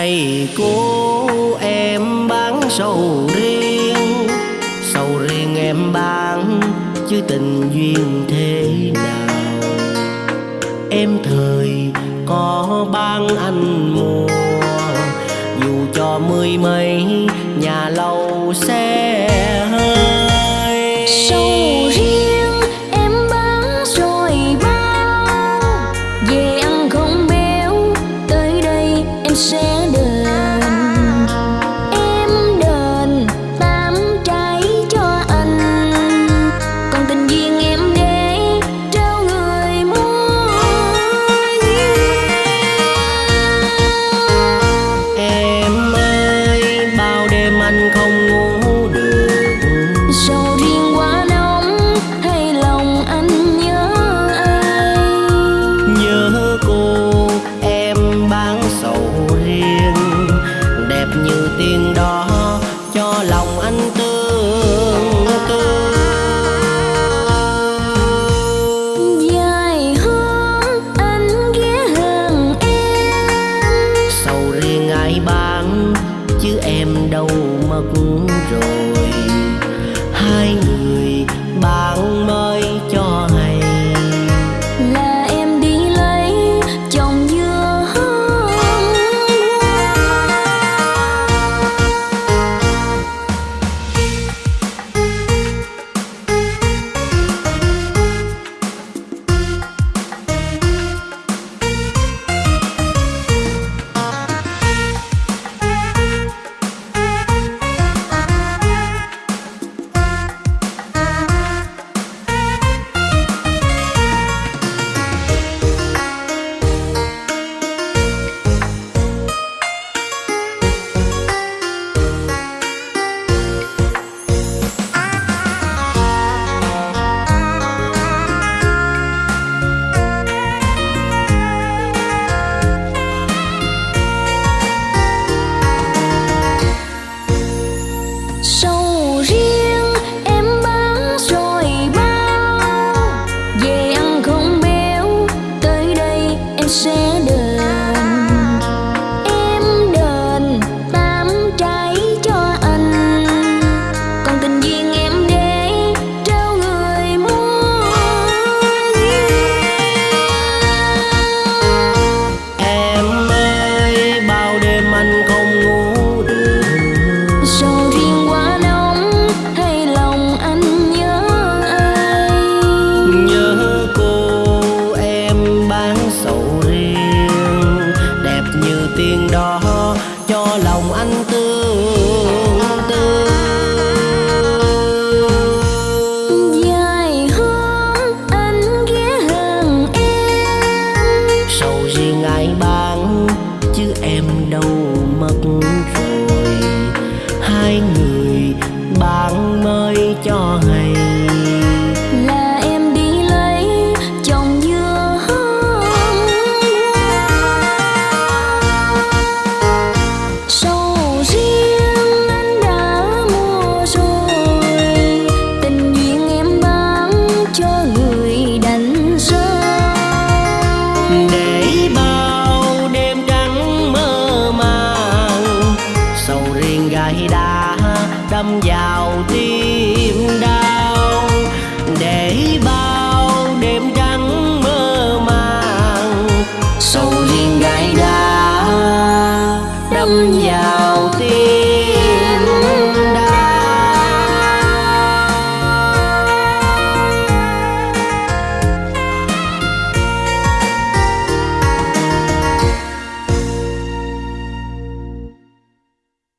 này cô em bán sầu riêng. Sầu riêng em bán, chứ tình duyên thế nào? Em thời có bán anh mùa, dù cho mười mấy, nhà lâu xe hơi. Sầu riêng em bán rồi bao về ăn không béo, tới đây em sẽ em đâu mất rồi đó đâm vào tim đau. Để bao đêm trắng mơ màng, sầu riêng gái đá đâm vào tim